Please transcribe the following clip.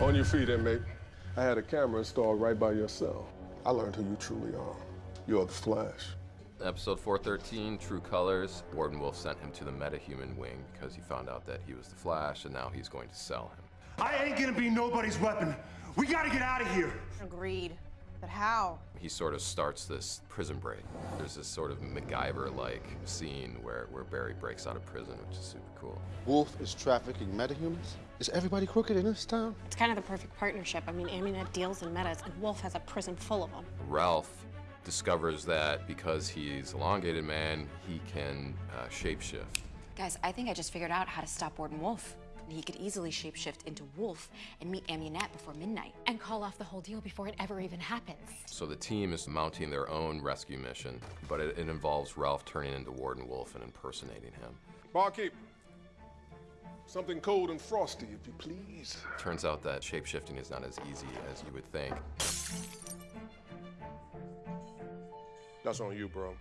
On your feet, inmate. I had a camera installed right by your cell. I learned who you truly are. You're the Flash. Episode 413, True Colors. Warden Wolfe sent him to the metahuman wing because he found out that he was the Flash and now he's going to sell him. I ain't gonna be nobody's weapon. We gotta get out of here. Agreed. But how? He sort of starts this prison break. There's this sort of MacGyver-like scene where, where Barry breaks out of prison, which is super cool. Wolfe is trafficking metahumans? Is everybody crooked in this town? It's kind of the perfect partnership. I mean, Amunet deals in metas, and Wolfe has a prison full of them. Ralph discovers that because he's elongated man, he can uh, shapeshift. Guys, I think I just figured out how to stop Warden Wolfe. He could easily shapeshift into Wolfe and meet Amunet before midnight. And call off the whole deal before it ever even happens. So the team is mounting their own rescue mission, but it, it involves Ralph turning into Warden Wolfe and impersonating him. Barkeep, something cold and frosty, if you please. Turns out that shapeshifting is not as easy as you would think. That's on you, bro.